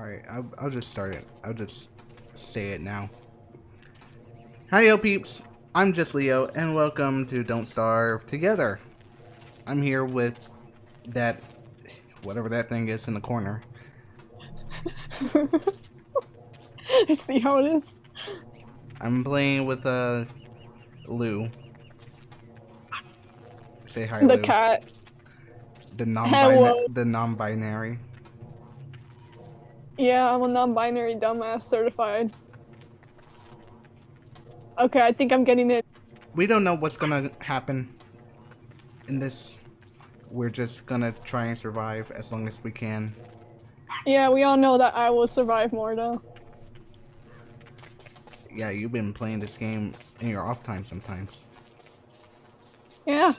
Alright, I'll, I'll just start it. I'll just say it now. Hi, yo peeps. I'm just Leo, and welcome to Don't Starve Together. I'm here with that, whatever that thing is in the corner. I see how it is. I'm playing with, uh, Lou. Say hi, The Lou. cat. The non Hello. the non-binary. Yeah, I'm a non-binary dumbass certified. Okay, I think I'm getting it. We don't know what's gonna happen in this. We're just gonna try and survive as long as we can. Yeah, we all know that I will survive more though. Yeah, you've been playing this game in your off time sometimes. Yeah.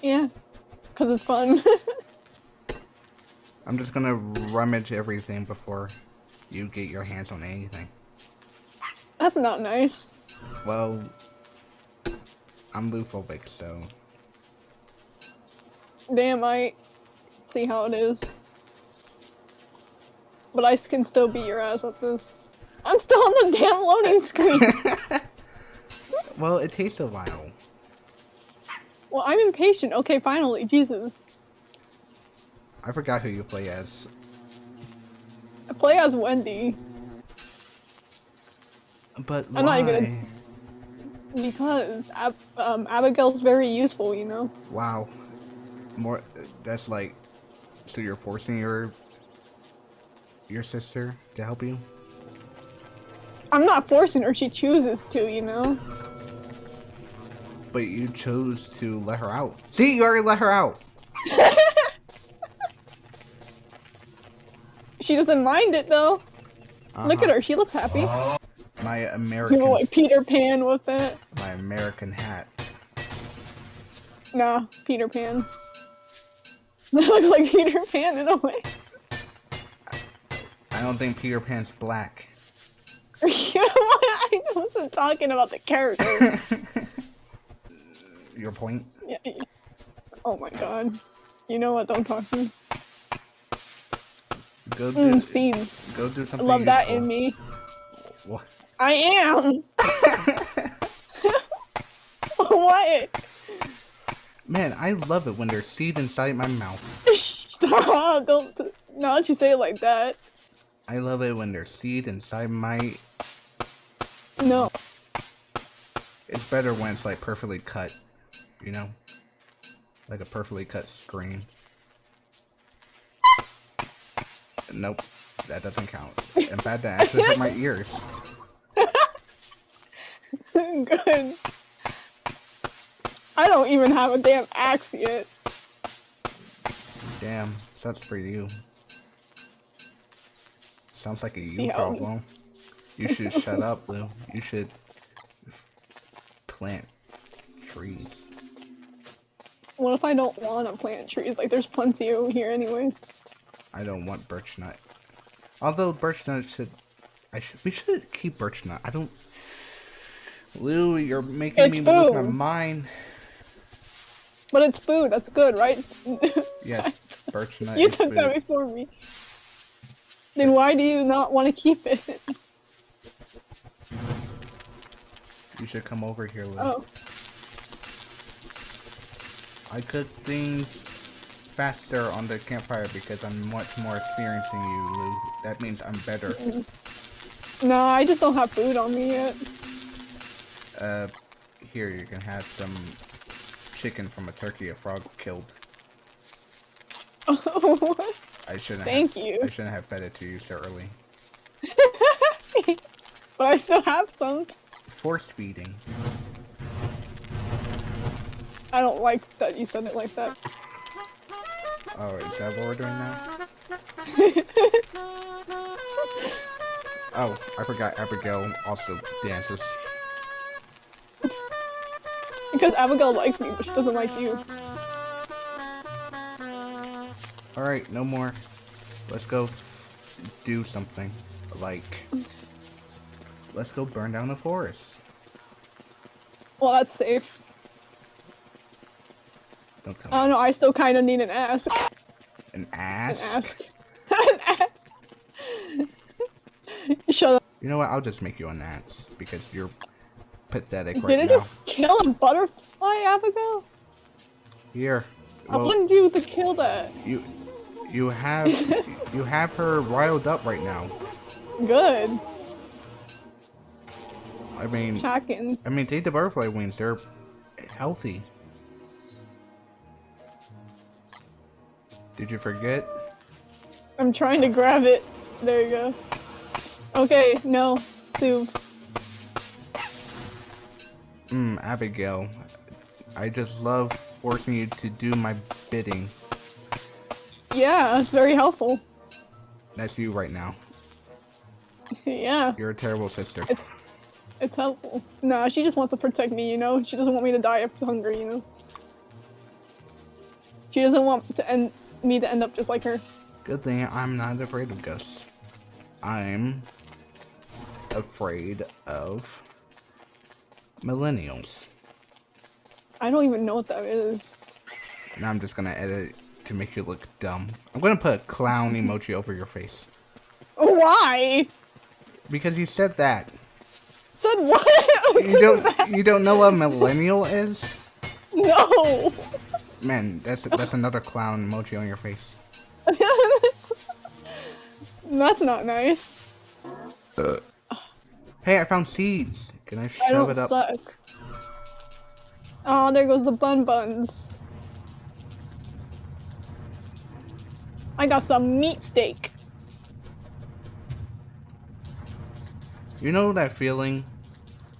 Yeah. Cause it's fun. I'm just gonna rummage everything before you get your hands on anything. That's not nice. Well, I'm loophobic, so Damn, I see how it is. But I can still beat your ass at this. I'm still on the damn loading screen. well, it takes a while. well, I'm impatient. Okay, finally, Jesus. I forgot who you play as. I play as Wendy But I'm not why? even because Ab- um, Abigail's very useful, you know. Wow. More. That's like. So you're forcing your your sister to help you? I'm not forcing her; she chooses to, you know. But you chose to let her out. See, you already let her out. She doesn't mind it though. Uh-huh. Look at her; she looks happy. My American. You know, like Peter Pan with it. my American hat. Nah, Peter Pan. They look like Peter Pan in a way. I don't think Peter Pan's black. I wasn't talking about the character. Your point? Yeah. Oh my god. You know what? Don't talk to me. Go do. Mm, scenes. Go do I something. love that in me. What? I am. what? Man, I love it when there's seed inside my mouth. Stop! Don't. Not that you say it like that. I love it when there's seed inside my. No. It's better when it's like perfectly cut, you know, like a perfectly cut screen. Nope, that doesn't count. In fact, that actually hurt my ears. Good. I don't even have a damn axe yet. Damn, that's for you. Sounds like a you how- problem. You should shut up, Lou. You should plant trees. What if I don't want to plant trees? Like, there's plenty over here, anyways. I don't want birch nut. Although birch nut should, I should. We should keep birch nut. I don't. Lou, you're making It's me lose my food. mind. But it's food. That's good, right? Yes, birch nut you took that before me. Then why do you not want to keep it? You should come over here, Lou. Oh, I cook things faster on the campfire because I'm much more experienced than you, Lou. That means I'm better. no, I just don't have food on me yet. Uh, here you can have some chicken from a turkey a frog killed. What? I shouldn't. Thank have, you. I shouldn't have fed it to you so early. but I still have some. Force feeding. I don't like that you said it like that. Oh, is that what we're doing now? Oh, I forgot Abigail also dances. Because Abigail likes me, but she doesn't like you. Alright, no more. Let's go do something. Like, let's go burn down the forest. Well, that's safe. Don't tell I me. don't know, I still kind of need an ask. An An ass? ask. an. Shut up. You know what? I'll just make you an Nats because you're pathetic Did right it now. just kill a butterfly, Abigail? Here. I wanted you to kill that. you you have you have her riled up right now. Good. I mean, Hacking. I mean, take the butterfly wings. They're healthy. Did you forget? I'm trying to grab it. There you go. Okay, no. Sue. Hmm, Abigail. I just love forcing you to do my bidding. Yeah, it's very helpful. That's you right now. yeah, You're a terrible sister. It's- it's helpful. Nah, she just wants to protect me, you know? She doesn't want me to die of hunger, you know? She doesn't want to end me to end up just like her. Good thing I'm not afraid of ghosts. I'm afraid of millennials. I don't even know what that is. Now I'm just gonna edit to make you look dumb. I'm gonna put a clown emoji over your face. Oh, why? Because you said that. Said what? You don't you don't know what a millennial is? No. Man, that's that's another clown emoji on your face. That's not nice. Uh, hey, I found seeds. Can I shove I don't it up? suck. Oh, there goes the bun buns. I got some meat steak. You know that feeling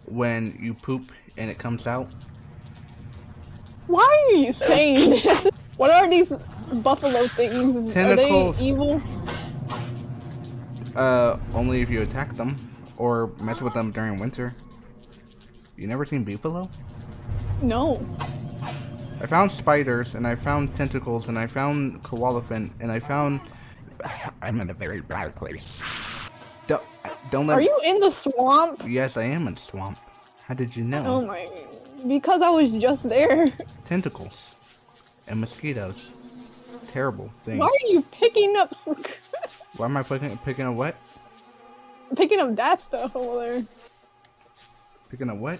when you poop and it comes out? Why are you saying this? What are these buffalo things? Tentacles. Are they evil? Uh, only if you attack them or mess with them during winter. You never seen Beefalo? No. I found spiders and I found tentacles and I found koalefant and I found. I'm in a very bad place. Don't, don't let. Are you in the swamp? Yes, I am in swamp. How did you know? Oh my. Because I was just there. Tentacles and mosquitoes. Terrible things. Why are you picking up Why am I picking picking up what? picking up that stuff over there? Picking up what?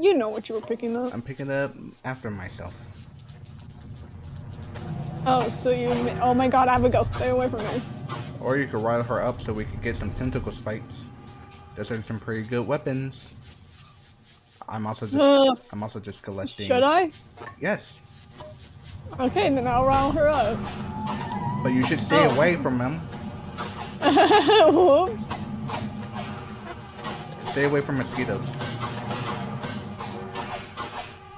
You know what you were picking up. I'm picking up after myself. Oh, so you. Oh my god, Abigail, stay away from me. Or you could rile her up so we could get some tentacle spikes. Those are some pretty good weapons. I'm also just Uh, I'm also just collecting. should I? Yes, Okay, then I'll rile her up. but you should stay Oh. away from them. Whoops. Stay away from mosquitoes.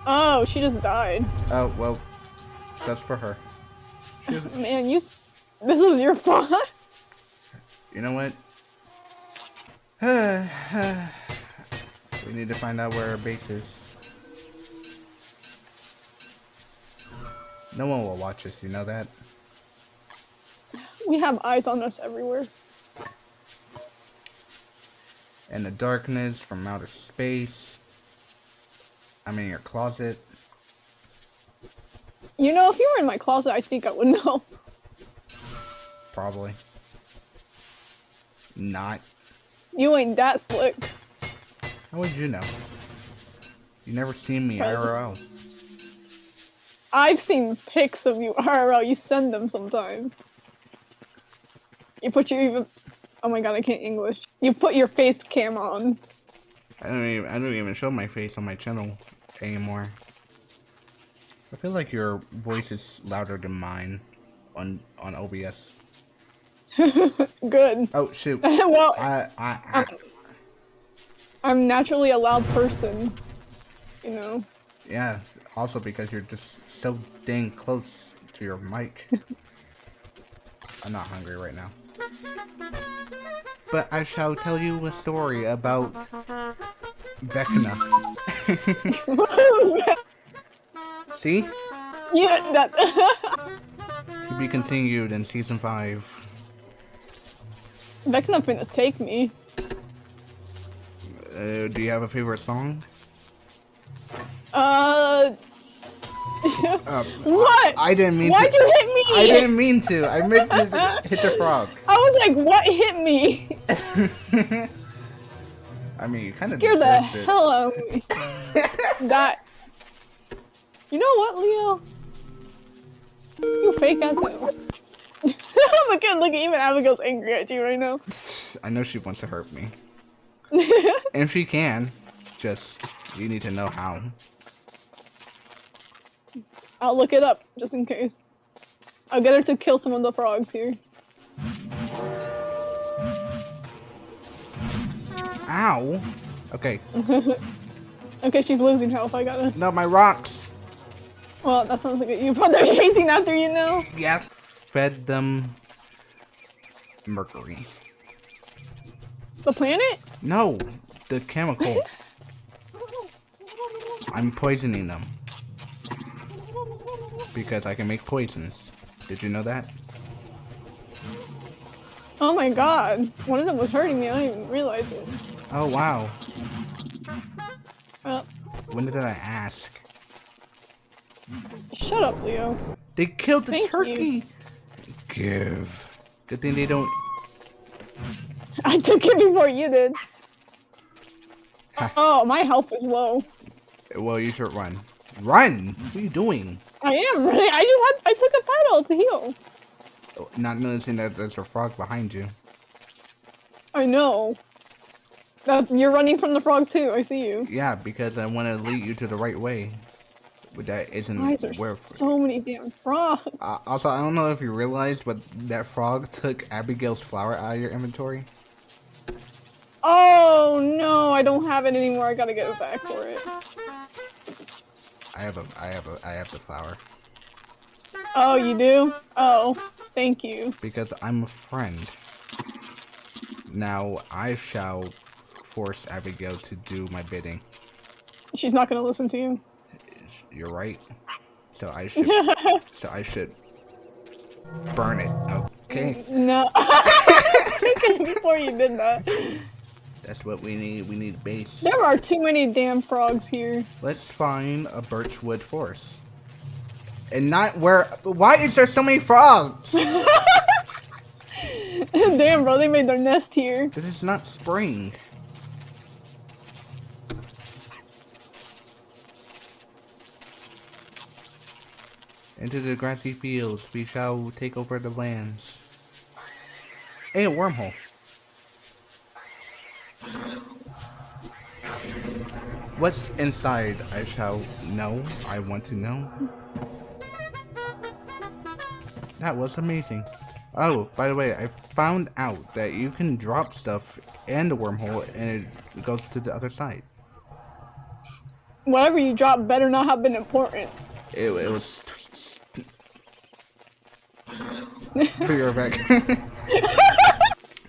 Oh, she just died. Oh well, that's for her. Man, you. This is your fault. you know what? we need to find out where our base is. No one will watch us, you know that? We have eyes on us everywhere. In the darkness from outer space. I'm in your closet. You know, if you were in my closet, I think I would know. Probably. Not. You ain't that slick. How would you know? You never seen me. IRL. I've seen pics of you IRL. You send them sometimes. You put your even. Oh my god, I can't English. You put your face cam on. I don't even I don't even show my face on my channel anymore. I feel like your voice is louder than mine on on OBS. Good. Oh shoot. well, I I, I I'm naturally a loud person. You know. yeah, also because you're just so dang close to your mic. I'm not hungry right now. But I shall tell you a story about Vecna. See? yeah, that. To be continued in season five. gonna take me. Uh, do you have a favorite song? Uh, Uh, what? I didn't mean to Why'd to. you hit me? I didn't mean to. I meant to hit the frog. I was like, what hit me? I mean, you kind of Scared the it. hell out of me. that. You know what, Leo? You fake ass. Look at look at even Abigail's angry at you right now. I know she wants to hurt me, and she can. Just you need to know how. I'll look it up just in case. I'll get her to kill some of the frogs here. Ow. Okay. Okay, she's losing health. I gotta. No, my rocks. Well, that sounds like you. But they're chasing after you now. Yeah. Fed them mercury. The planet? No, the chemical. I'm poisoning them. Because I can make poisons. Did you know that? Oh my god. One of them was hurting me. I didn't even realize it. Oh wow. Uh, When did I ask? shut up, Leo. They killed the Thank you. Turkey. Give. Good thing they don't. I took it before you did. Ha. Oh, my health is low. Well, you should run. Run. What are you doing? I am really. I just had. I took a paddle to heal. Oh, not noticing that there's a frog behind you. I know. That you're running from the frog too. I see you. Yeah, because I want to lead you to the right way. But that isn't Why is there where. so many damn frogs? Uh, also, I don't know if you realized, but that frog took Abigail's flower out of your inventory. Oh no, I don't have it anymore. I gotta get it back for it. I have a, I have a, I have the flower Oh, you do? Oh, thank you. because I'm a friend. Now I shall force Abigail to do my bidding. She's not gonna listen to you. You're right. So I should, so I should burn it. Okay, no. Before you did that. that's what we need. We need base. There are too many damn frogs here. Let's find a birchwood forest. And not where. Why is there so many frogs? damn, bro, they made their nest here. This is not spring. Into the grassy fields, we shall take over the lands. Hey, a wormhole. What's inside? I shall know. I want to know. That was amazing. Oh, by the way, I found out that you can drop stuff in the wormhole and it goes to the other side. Whatever you drop better not have been important. It, it was. For your effect.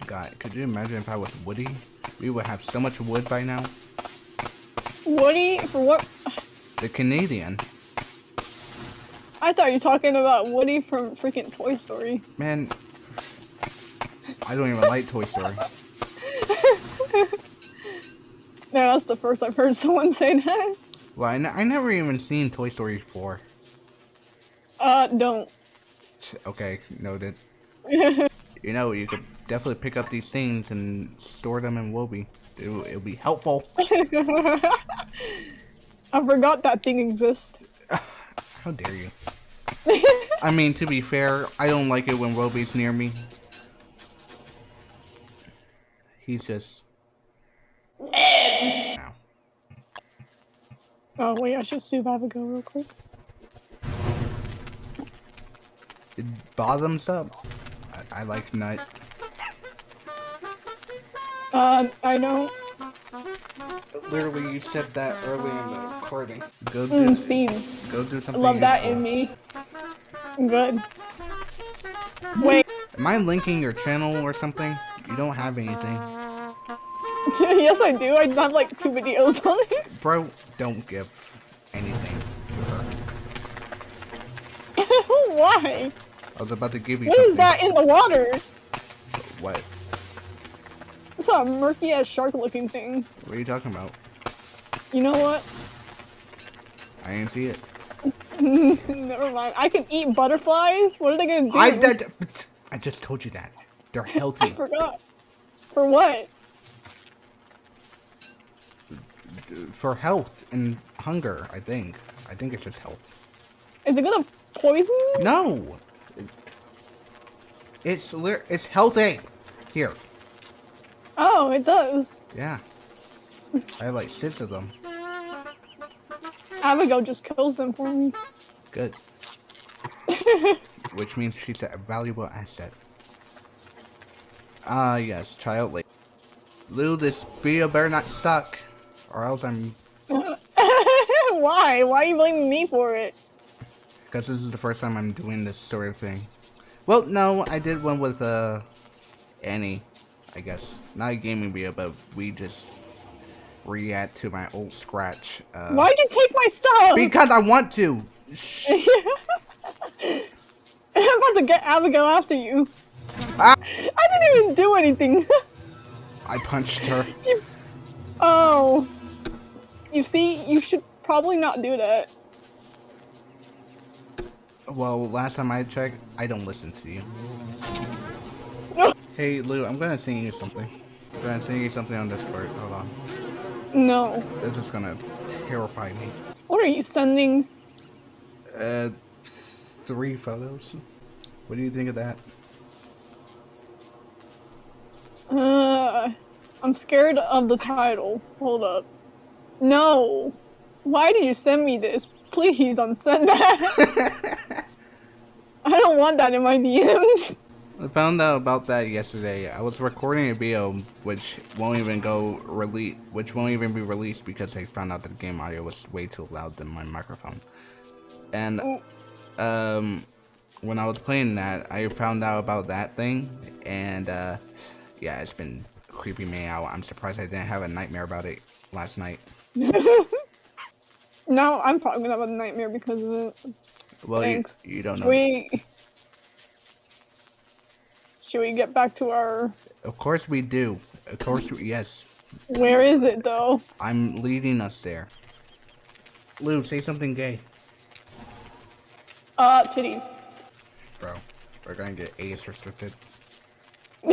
God, could you imagine if I was Woodie? We would have so much wood by now. Woody, for what? The Canadian. I thought you were talking about Woody from freaking Toy Story. Man, I don't even like Toy Story. No, that's the first I've heard someone say that. Well, I, n- I never even seen Toy Story 4. Uh, don't. Okay, noted. You know, you could definitely pick up these things and store them in Woby. It'll, it'll be helpful. I forgot that thing exists. How dare you? I mean, to be fair, I don't like it when Woby's near me. He's just. Oh wait, I should survive a go real quick. It bottoms up. I, I like nut. Uh, I know. Literally, you said that early in the recording. Go do, Mm, scenes. go do something. love that in me. Good. Wait, Am I linking your channel or something? You don't have anything. yes I do. I have like two videos on it. Bro, don't give anything Why? I was about to give you What is something. that in the water? What? It's a murky ass shark looking thing. What are you talking about? You know what? I didn't see it. Never mind. I can eat butterflies. What are they gonna do? I that, I just told you that. They're healthy. I forgot. For what? for health and hunger. I think. I think it's just health. Is it gonna poison? No. It's it's healthy. Here. Oh, it does. Yeah. I have like six of them. Abigail just kills them for me. Good. Which means she's a valuable asset. Ah, yes, child late. Lou, this video better not suck, or else I'm. Why? Why are you blaming me for it? Because this is the first time I'm doing this sort of thing. Well, no, I did one with uh, Annie, I guess. Not a gaming video, but we just react to my old scratch. Uh, Why'd you take my stuff? Because I want to. Shh. I'm about to get Abigail after you. Ah! I didn't even do anything. I punched her. You- oh. You see, you should probably not do that. Well, last time I checked, I don't listen to you. No. Hey, Lou, I'm gonna sing you something. I'm gonna sing you something on Discord. Hold on. No. This is gonna terrify me. What are you sending? Uh, three photos. What do you think of that? Uh, I'm scared of the title. Hold up. No. Why did you send me this? Please unsend that. I don't want that in my DMs. I found out about that yesterday. I was recording a video which won't even go release, which won't even be released because I found out that the game audio was way too loud than my microphone. And um, when I was playing that, I found out about that thing, and uh, yeah, it's been creeping me out. I'm surprised I didn't have a nightmare about it last night. now I'm probably gonna have a nightmare because of it. Well, you, Thanks. you don't know. Should we? Should we get back to our? Of course we do. Of course, we, yes. Where is it though? I'm leading us there. Lou, say something gay. Uh, titties. Bro, we're gonna get age restricted.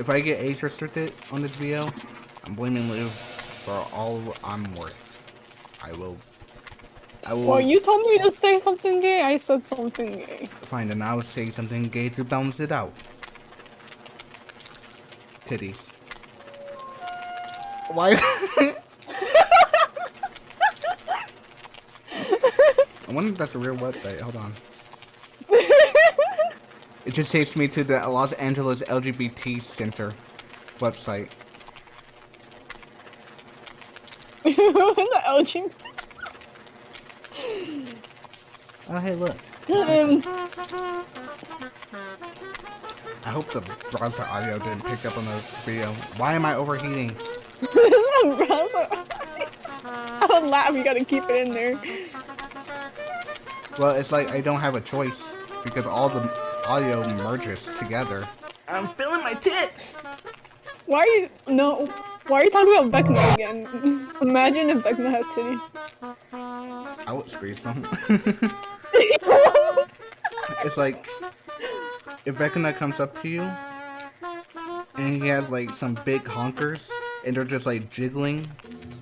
If I get age restricted on this video, I'm blaming Lou for all I'm worth. I will. I will well, you told me to say something gay. I said something gay. find and I'll say something gay to balance it out. Titties. Why? I wonder if that's a real website. Hold on. It just takes me to the Los Angeles LGBT Center website. The LG. Oh, hey, look. I hope the browser audio didn't pick up on the video. Why am I overheating? browser. I would laugh. You gotta keep it in there. Well, it's like I don't have a choice because all the audio merges together. I'm feeling my tits. Why are you no? Why are you talking about Vecna again? Imagine if Vecna had titties. I would squeeze them. it's like if Vecna comes up to you and he has like some big honkers and they're just like jiggling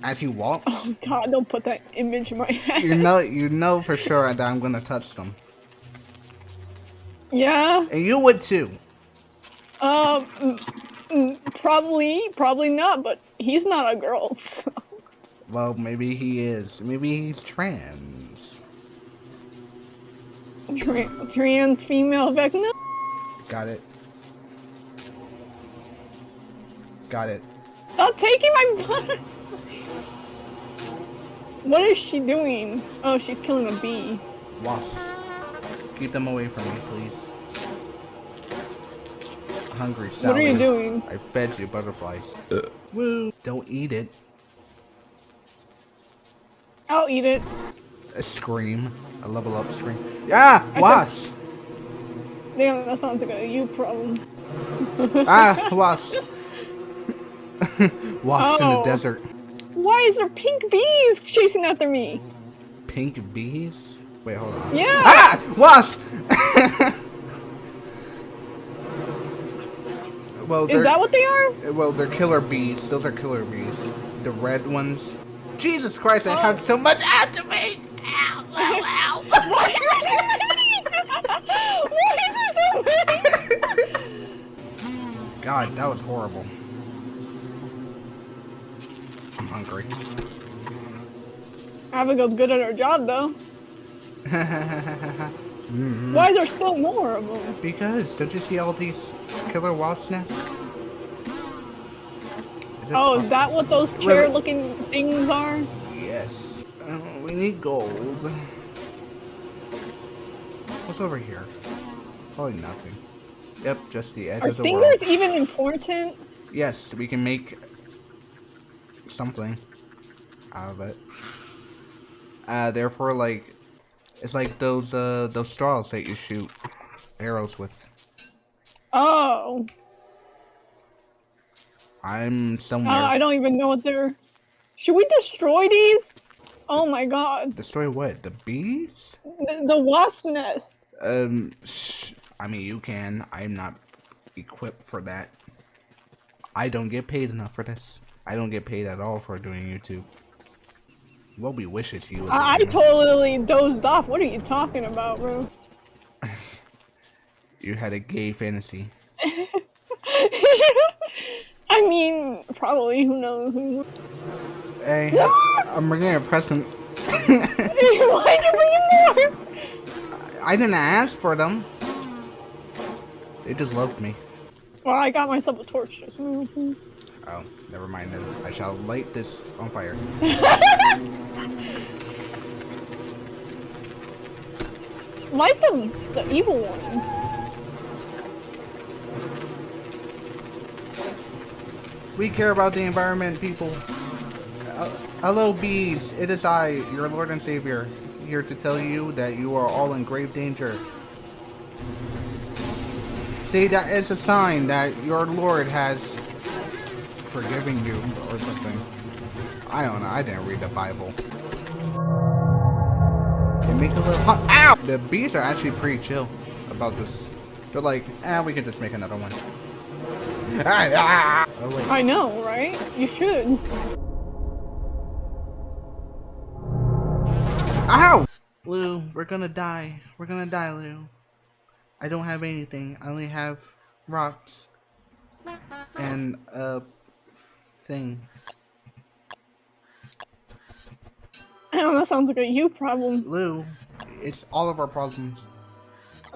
as he walks. Oh God! Don't put that image in my head. You know, you know for sure that I'm gonna touch them, Yeah. and you would too. Um. Probably. Probably not. But he's not a girl. So. Well, maybe he is. Maybe he's trans. Tra- Trans female Vecna. Got it. Got it. Stop taking my butt. What is she doing? Oh, she's killing a bee. Wasp. Keep them away from me, please. Hungry Sally. What are you doing? I fed you butterflies. Woo! Don't eat it. I'll eat it. A scream. A level up scream. Yeah! Wasp! Damn, that sounds like a you problem. ah! Wasp! Wasps in the Oh. desert. Why is there pink bees chasing after me? Pink bees? Wait, hold on. Yeah. Ah! Wasp! well, Is that what they are? well, they're killer bees. Those are killer bees. The red ones. Jesus Christ, I Oh. have so much activate! Ow, ow, ow! Why is there so many? God, that was horrible. I'm hungry. Abigail's good at her job though. Mhm. Why is there still more of them? Because, don't you see all these killer wasp nests? Is Oh, is that what those chair-looking things are? Yes. Uh, we need gold. What's over here? Probably nothing. Yep, just the edge Are of the world. stingers world. even important? Yes, we can make something out of it. Uh, therefore, like, it's like those uh those straws that you shoot arrows with. Oh, I'm uh, somewhere. I don't even know what they're. Should we destroy these? Oh my god, Destroy what? The bees? the, the wasp nest. Um, I mean, you can. I'm not equipped for that. I don't get paid enough for this. I don't get paid at all for doing YouTube. Well, we wish it's you. I, I, totally dozed off. What are you talking about, bro? You had a gay fantasy. I mean, probably. Who knows? Hey, I'm bringing a present. Why'd you bring in more? I didn't ask for them. They just loved me. Well, I got myself a torch just now. Oh, never mind then. I shall light this on fire. Like the the evil one. We care about the environment, people. Uh, hello, bees. It is I, your Lord and Savior, here to tell you that you are all in grave danger. See, that is a sign that your Lord has forgiven you, or something. I don't know. I didn't read the Bible. It makes a little hot. Ow! The bees are actually pretty chill about this. They're like, eh, we can just make another one. Oh. I know, right? You should. Ow! Lou, we're gonna die. We're gonna die, Lou. I don't have anything. I only have rocks. And a thing. Oh, that sounds like a you problem. Lou, it's all of our problems.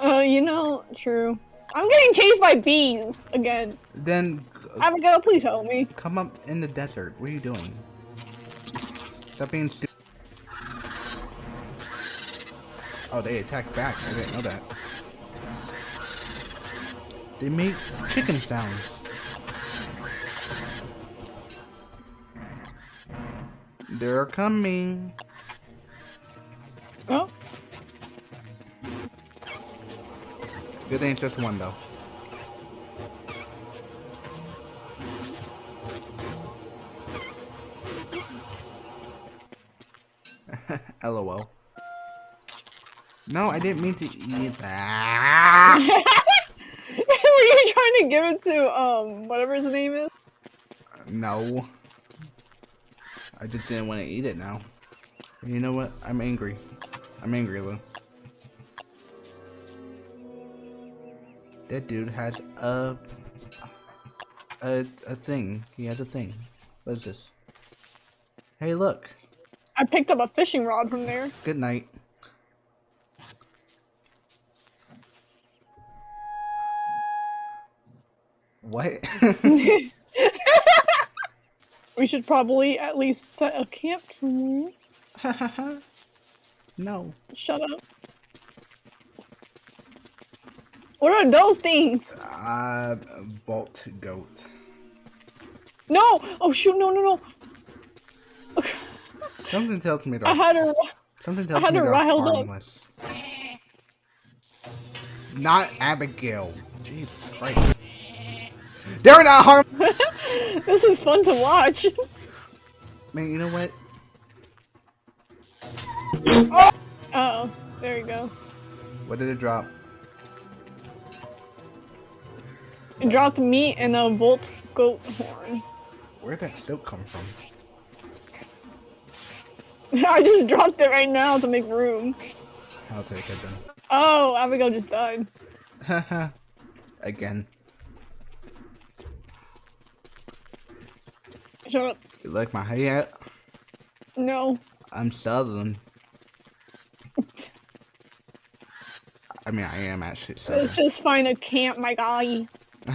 Uh, you know, true. I'm getting chased by bees again. Then Abigail, please help me. come up in the desert. What are you doing? Stop being stupid. Oh, they attack back. I didn't know that. They make chicken sounds. They're coming. Good thing it's just one though. LOL. No, I didn't mean to eat that. were you trying to give it to um whatever his name is? No. I just didn't want to eat it now. You know what? I'm angry. I'm angry, Lou. That dude has a a a thing. He has a thing. What is this? Hey, look. I picked up a fishing rod from there. Good night. What? We should probably at least set a camp somewhere. no. Shut up. What are those things? Uh, volt goat. No! Oh shoot! No! No! No! Something tells me to. I had her. something tells had me they're riled up. harmless. Not Abigail. Jesus Christ. They're not harm. this is fun to watch. Man, you know what? Oh, there you go. What did it drop? Dropped meat and a volt goat horn. Where'd that silk come from? I just dropped it right now to make room. I'll take it then. Oh, Abigail just died. Haha. Again. Shut up. You like my hat? No. I'm southern. I mean, I am actually southern. Let's just find a camp, my guy.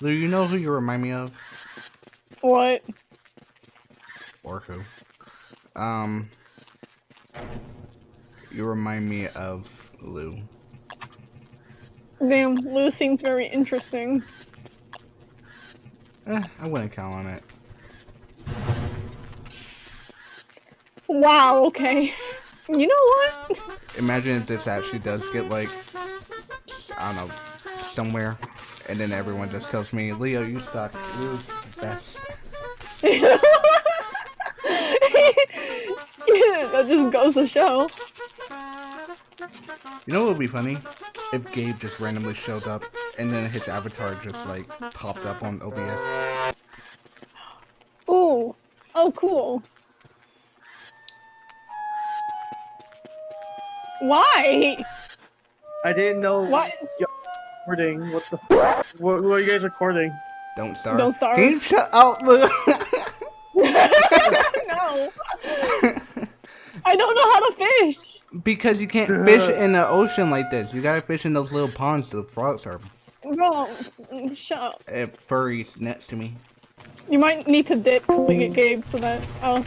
Lou, you know who you remind me of? What? Or who? Um, you remind me of Lou. Damn, Lou seems very interesting. Eh, I wouldn't count on it. Wow, okay. You know what? Imagine if this actually does get like, I don't know, somewhere, and then everyone just tells me, Leo, you suck. The best. yeah, that just goes to show. You know what would be funny? If Gabe just randomly showed up and then his avatar just like popped up on OBS. Ooh. Oh, cool. Why? I didn't know What? you're recording. What the? What, what are you guys recording? Don't starve. Don't starve. Gabe, shut up, Lou. no. I don't know how to fish. because you can't fish in the ocean like this. You gotta fish in those little ponds the frogs are. Bro, shut up. Uh, furries next to me. You might need to dip to get Gabe so that. Oh.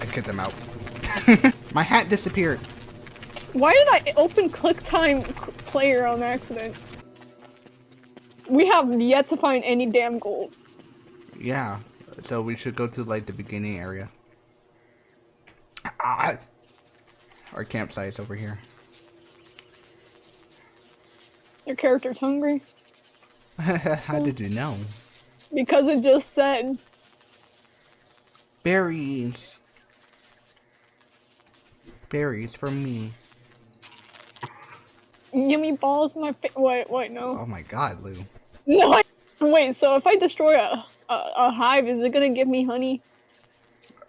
I kicked them out. My hat disappeared. Why did I open QuickTime c- player on accident? We have yet to find any damn gold. Yeah, so we should go to like the beginning area. Ah, our campsite's over here. Your character's hungry? How did you know? Because it just said. Berries. Berries for me. Yummy balls in my face. Wait, wait, no. Oh my god, Lou. No, I- wait, so if I destroy a, a, a hive, is it gonna give me honey?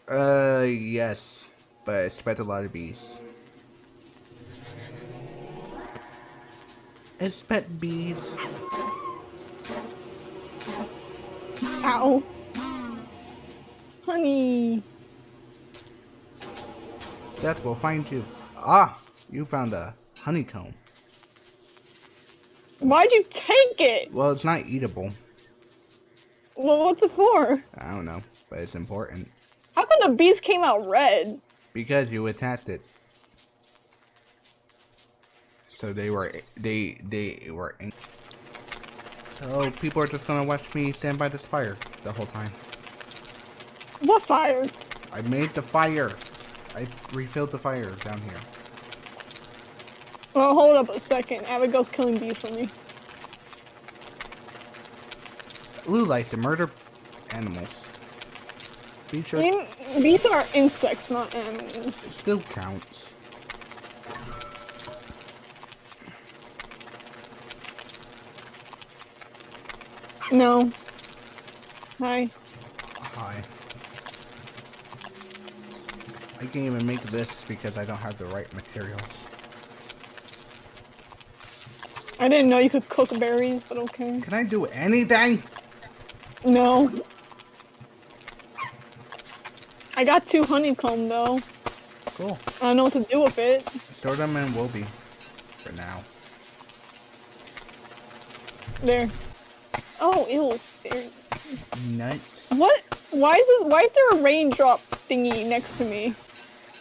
Uh, yes, but I expect a lot of bees. Expect bees. Ow. Honey. Death will find you. Ah, you found a honeycomb. Why'd you take it? Well, it's not eatable. Well, what's it for? I don't know, but it's important How come the bees came out red? because you attacked it. So they were they they were. So people are just gonna watch me stand by this fire the whole time. What fire? I made the fire. I refilled the fire down here. Well, hold up a second. Abigail's killing bees for me. Blue likes to murder animals. In- Bees are insects, not animals. it still counts. No. Hi. I can't even make this because I don't have the right materials. I didn't know you could cook berries, but okay. Can I do anything? No. I got two honeycomb though. Cool. I don't know what to do with it. Store them in Woby for now. There. Oh, ew. There. Nuts. What? Why is it? Why is there a raindrop thingy next to me?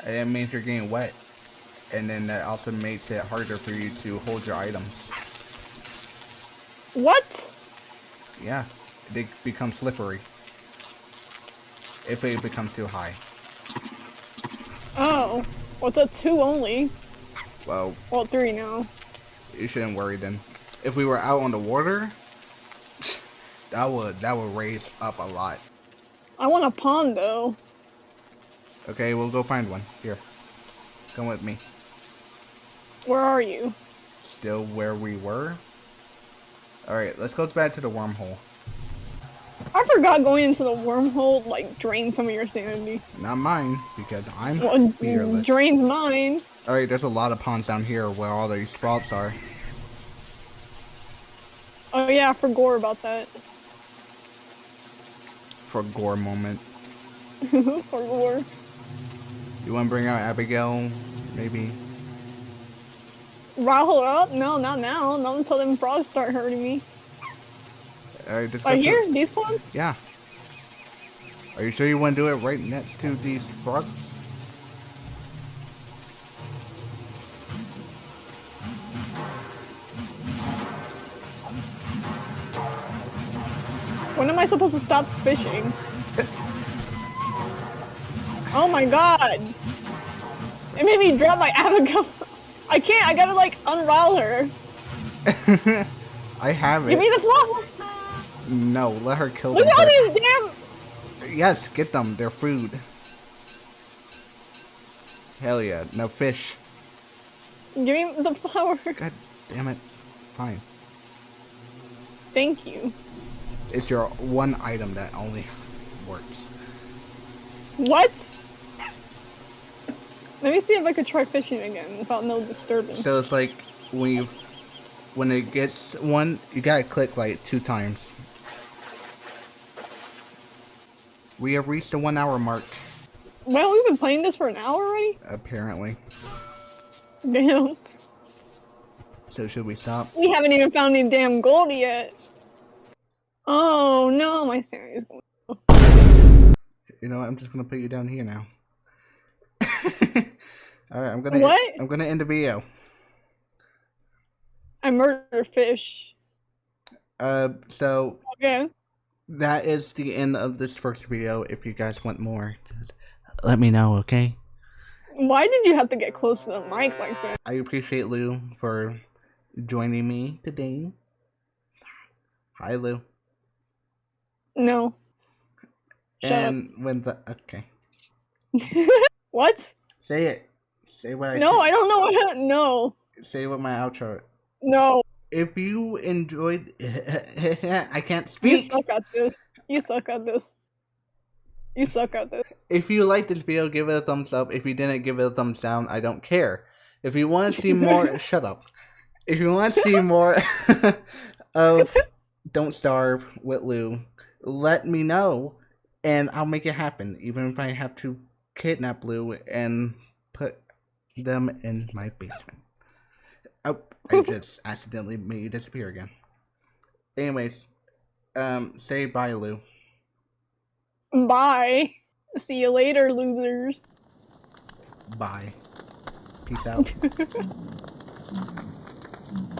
And it means you're getting wet. And then that also makes it harder for you to hold your items. What? Yeah, they become slippery. If it becomes too high. Oh. What's a two only? Well, Well, three now. you shouldn't worry then. If we were out on the water, That would that would raise up a lot. I want a pond though. Okay, we'll go find one. Here. Come with me. Where are you? Still where we were? Alright, let's go back to the wormhole. I forgot going into the wormhole like drained some of your sanity. Not mine, because I'm Well, fearless. drains mine. Alright, there's a lot of ponds down here where all these frogs are. Oh yeah, I forgot about that. For gore moment. forgot. You wanna bring out Abigail? Maybe? Her up? Oh, no, not now. Not until them frogs start hurting me. Alright, just go Right to- here? These ponds? Yeah. Are you sure you want to do it right next to these frogs? When am I supposed to stop fishing? Oh my god! It made me drop my Abigail. I can't, I gotta like unroll her. I have it. Give me the flower! No, let her kill Look them. at all these damn- Yes, get them. They're food. Hell yeah. No fish. Give me the flower. God damn it. Fine. Thank you. It's your one item that only works. What? Let me see if I could try fishing again without no disturbance. So it's like when you when it gets one, you gotta click like two times. We have reached the one hour mark, Well, we've been playing this for an hour already? apparently. Damn. So should we stop? We haven't even found any damn gold yet. Oh no, my going. You know what? I'm just gonna put you down here now. All right, I'm gonna What? I'm gonna end the video. I murder fish. Uh, so Okay. that is the end of this first video. If you guys want more, let me know. Okay. Why did you have to get close to the mic like that? I appreciate Lou for joining me today. Hi, Lou. No. Shut and when the okay, what? say it. Say what I No, said. I don't know what. No. Say what my outro. No. If you enjoyed, I can't speak. You suck at this. You suck at this. You suck at this. If you liked this video, give it a thumbs up. If you didn't, give it a thumbs down. I don't care. If you want to see more, shut up. If you want to see more of Don't Starve with Lou, let me know, and I'll make it happen. Even if I have to kidnap Lou and them in my basement. Oh, I just accidentally made you disappear again. Anyways, um, say bye, Lou. Bye. See you later, losers. Bye. Peace out.